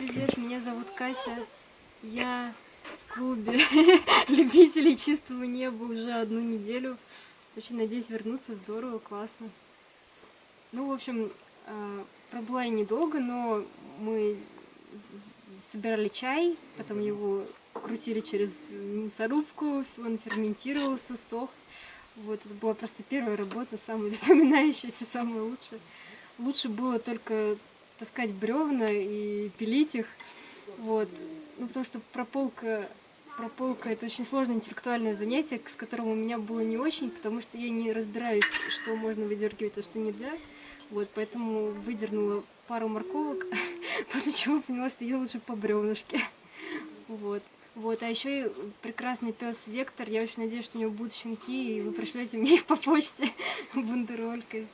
привет, меня зовут Катя. Я в клубе любителей чистого неба уже одну неделю. Очень надеюсь вернуться, здорово, классно. Ну, в общем, э, пробыла я недолго, но мы собирали чай, потом его крутили через мясорубку, он ферментировался, сох. Вот, это была просто первая работа, самая запоминающаяся, самая лучшая. Лучше было только таскать бревна и пилить их. Вот. Ну, потому что прополка, прополка это очень сложное интеллектуальное занятие, с которым у меня было не очень, потому что я не разбираюсь, что можно выдергивать, а что нельзя. Вот, поэтому выдернула пару морковок, после чего поняла, что я лучше по бревнышке. Вот. Вот, а еще и прекрасный пес Вектор. Я очень надеюсь, что у него будут щенки, и вы пришлете мне их по почте бандеролькой.